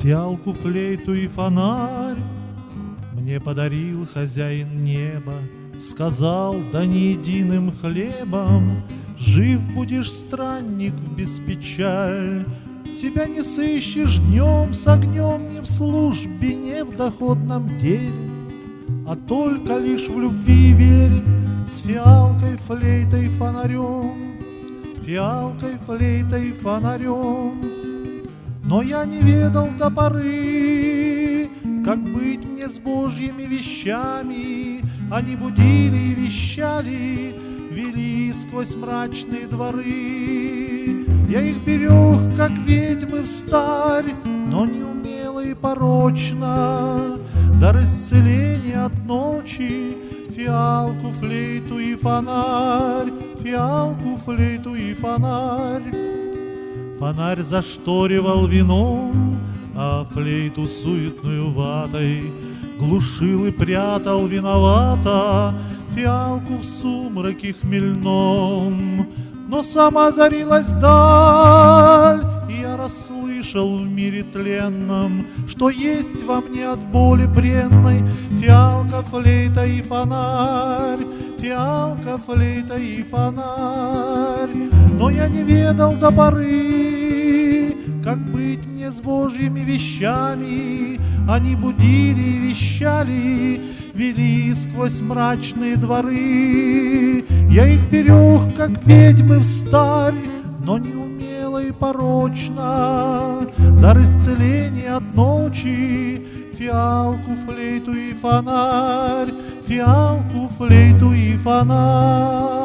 Фиалку, флейту и фонарь Мне подарил хозяин неба, Сказал, да не единым хлебом Жив будешь, странник, в беспечаль, Себя не сыщешь днем с огнем Ни в службе, ни в доходном деле, А только лишь в любви и вере С фиалкой, флейтой, фонарем, Фиалкой, флейтой, фонарем. Но я не ведал до поры, Как быть мне с божьими вещами, Они будили и вещали, Вели сквозь мрачные дворы. Я их берег, как ведьмы в старь, Но неумело и порочно, Дар исцеления от ночи, Фиалку, флейту и фонарь, Фиалку, флейту и фонарь. Фонарь зашторивал вином, А флейту суетную ватой Глушил и прятал виновато Фиалку в сумраке хмельном. Но сама зарилась даль, И я расслышал в мире тленном, Что есть во мне от боли бренной Фиалка, флейта и фонарь, Фиалка, флейта и фонарь. Но я не ведал до поры, Как быть мне с божьими вещами, Они будили и вещали, Вели сквозь мрачные дворы. Я их берег, как ведьмы в старь, Но неумело и порочно, Дар исцеления от ночи, Фиалку, флейту и фонарь, Фиалку, флейту и фонарь.